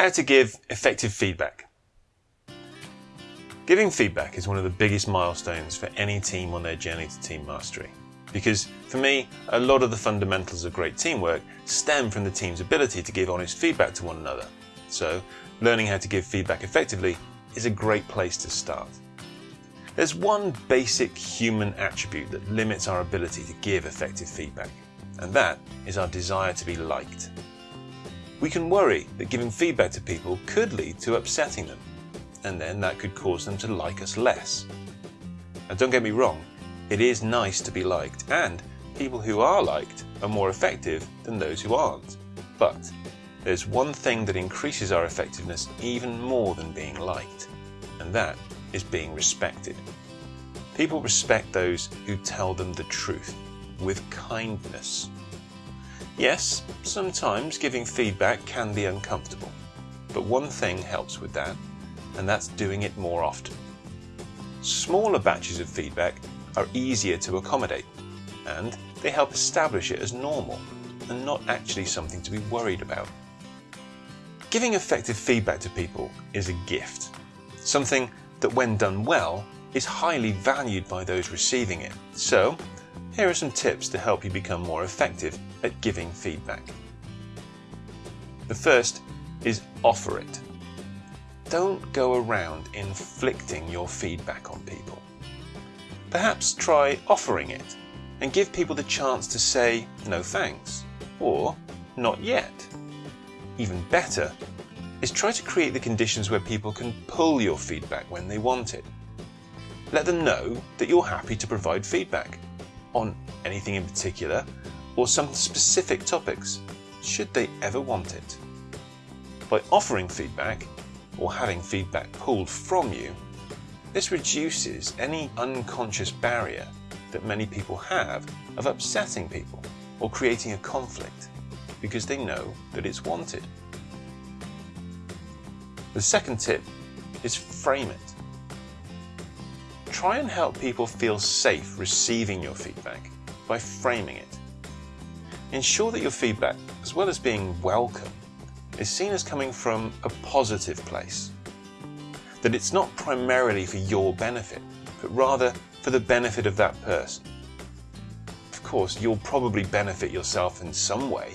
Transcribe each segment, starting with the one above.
How to give effective feedback. Giving feedback is one of the biggest milestones for any team on their journey to team mastery. Because for me, a lot of the fundamentals of great teamwork stem from the team's ability to give honest feedback to one another. So, learning how to give feedback effectively is a great place to start. There's one basic human attribute that limits our ability to give effective feedback, and that is our desire to be liked. We can worry that giving feedback to people could lead to upsetting them, and then that could cause them to like us less. Now, don't get me wrong, it is nice to be liked, and people who are liked are more effective than those who aren't. But there's one thing that increases our effectiveness even more than being liked, and that is being respected. People respect those who tell them the truth with kindness. Yes, sometimes giving feedback can be uncomfortable, but one thing helps with that, and that's doing it more often. Smaller batches of feedback are easier to accommodate, and they help establish it as normal and not actually something to be worried about. Giving effective feedback to people is a gift, something that when done well is highly valued by those receiving it. So, here are some tips to help you become more effective at giving feedback. The first is offer it. Don't go around inflicting your feedback on people. Perhaps try offering it and give people the chance to say no thanks or not yet. Even better is try to create the conditions where people can pull your feedback when they want it. Let them know that you're happy to provide feedback on anything in particular or some specific topics, should they ever want it. By offering feedback or having feedback pulled from you, this reduces any unconscious barrier that many people have of upsetting people or creating a conflict because they know that it's wanted. The second tip is frame it. Try and help people feel safe receiving your feedback by framing it. Ensure that your feedback, as well as being welcome, is seen as coming from a positive place. That it's not primarily for your benefit, but rather for the benefit of that person. Of course, you'll probably benefit yourself in some way,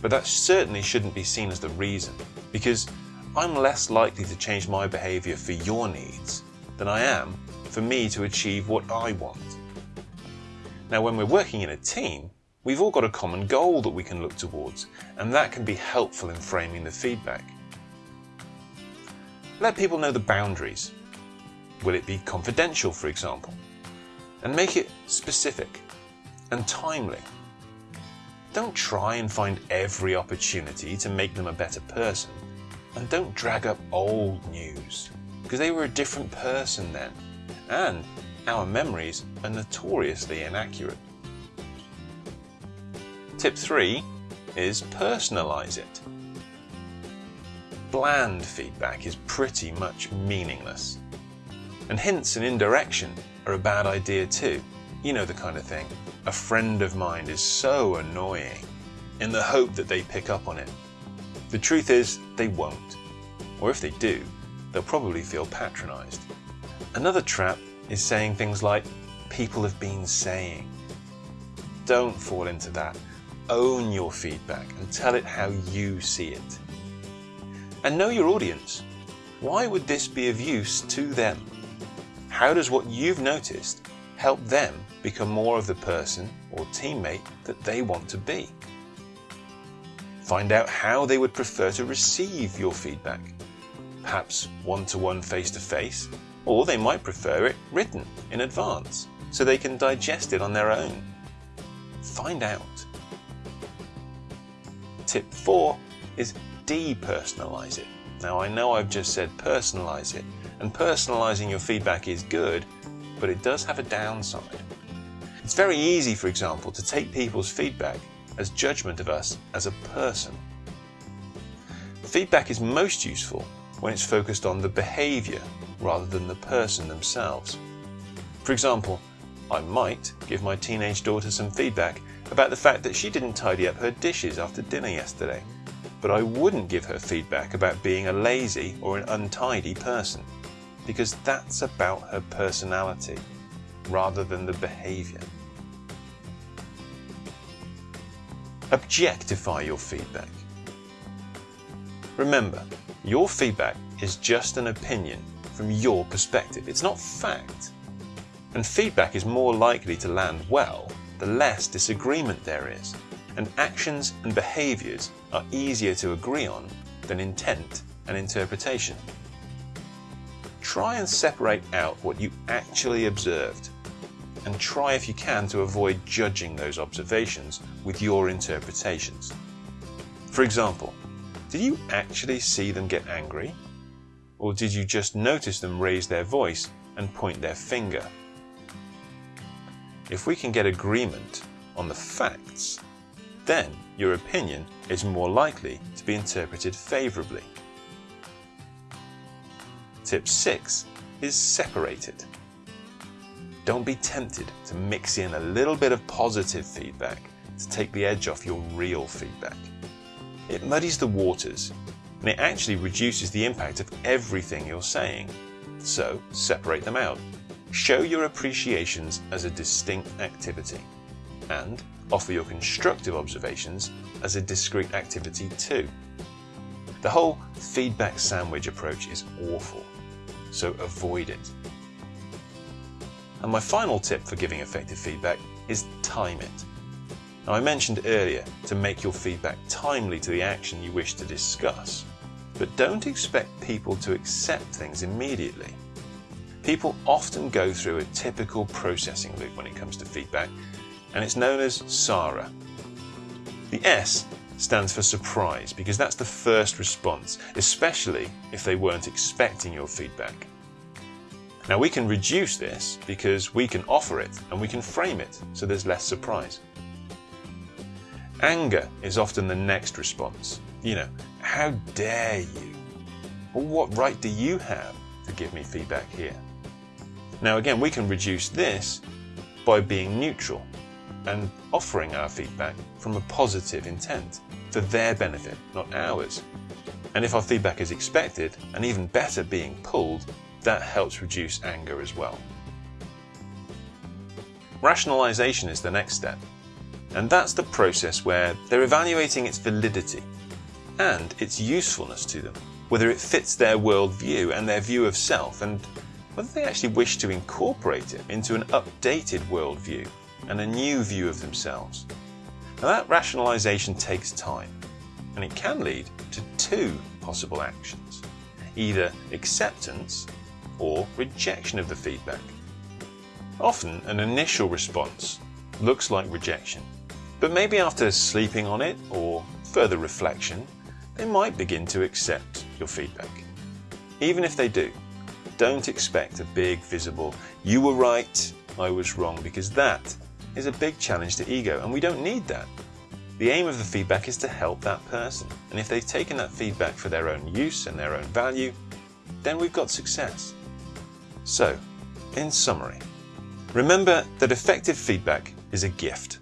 but that certainly shouldn't be seen as the reason, because I'm less likely to change my behaviour for your needs than I am for me to achieve what I want. Now, when we're working in a team, we've all got a common goal that we can look towards, and that can be helpful in framing the feedback. Let people know the boundaries. Will it be confidential, for example? And make it specific and timely. Don't try and find every opportunity to make them a better person. And don't drag up old news, because they were a different person then. And our memories are notoriously inaccurate. Tip 3 is personalize it. Bland feedback is pretty much meaningless. And hints and indirection are a bad idea too. You know the kind of thing. A friend of mine is so annoying, in the hope that they pick up on it. The truth is, they won't. Or if they do, they'll probably feel patronized. Another trap is saying things like, people have been saying. Don't fall into that. Own your feedback and tell it how you see it. And know your audience. Why would this be of use to them? How does what you've noticed help them become more of the person or teammate that they want to be? Find out how they would prefer to receive your feedback. Perhaps one to or they might prefer it written in advance so they can digest it on their own. Find out. Tip 4 is depersonalize it. Now I know I've just said personalize it, and personalizing your feedback is good, but it does have a downside. It's very easy, for example, to take people's feedback as judgment of us as a person. Feedback is most useful when it's focused on the behavior rather than the person themselves. For example, I might give my teenage daughter some feedback about the fact that she didn't tidy up her dishes after dinner yesterday. but I wouldn't give her feedback about being a lazy or an untidy person, because that's about her personality rather than the behavior. Objectify your feedback. Remember, your feedback is just an opinion from your perspective. It's not fact. And feedback is more likely to land well the less disagreement there is. And actions and behaviours are easier to agree on than intent and interpretation. Try and separate out what you actually observed and try if you can to avoid judging those observations with your interpretations. For example, did you actually see them get angry? Or did you just notice them raise their voice and point their finger? If we can get agreement on the facts, then your opinion is more likely to be interpreted favourably. Tip 6 is separate it. Don't be tempted to mix in a little bit of positive feedback to take the edge off your real feedback. It muddies the waters and it actually reduces the impact of everything you're saying. So separate them out. Show your appreciations as a distinct activity and offer your constructive observations as a discrete activity too. The whole feedback sandwich approach is awful, so avoid it. And my final tip for giving effective feedback is time it. Now I mentioned earlier to make your feedback timely to the action you wish to discuss, but don't expect people to accept things immediately. People often go through a typical processing loop when it comes to feedback, and it's known as SARA. The S stands for surprise because that's the first response, especially if they weren't expecting your feedback. Now we can reduce this because we can offer it and we can frame it so there's less surprise. Anger is often the next response. You know, how dare you? Well, what right do you have to give me feedback here? Now again, we can reduce this by being neutral and offering our feedback from a positive intent for their benefit, not ours. And if our feedback is expected, and even better being pulled, that helps reduce anger as well. Rationalization is the next step, and that's the process where they're evaluating its validity and its usefulness to them, whether it fits their worldview and their view of self, and whether they actually wish to incorporate it into an updated worldview and a new view of themselves. Now that rationalization takes time, and it can lead to two possible actions, either acceptance or rejection of the feedback. Often an initial response looks like rejection, but maybe after sleeping on it or further reflection, they might begin to accept your feedback. Even if they do, don't expect a big visible, you were right, I was wrong, because that is a big challenge to ego and we don't need that. The aim of the feedback is to help that person. And if they've taken that feedback for their own use and their own value, then we've got success. So, in summary, remember that effective feedback is a gift.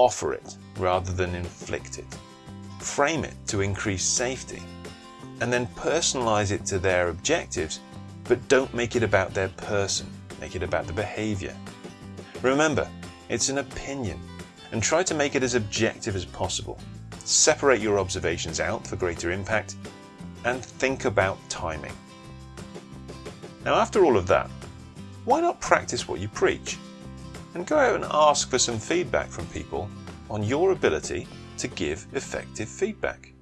Offer it rather than inflict it. Frame it to increase safety. And then personalize it to their objectives, but don't make it about their person. Make it about the behavior. Remember, it's an opinion and try to make it as objective as possible. Separate your observations out for greater impact and think about timing. Now, after all of that, why not practice what you preach? And go out and ask for some feedback from people on your ability to give effective feedback.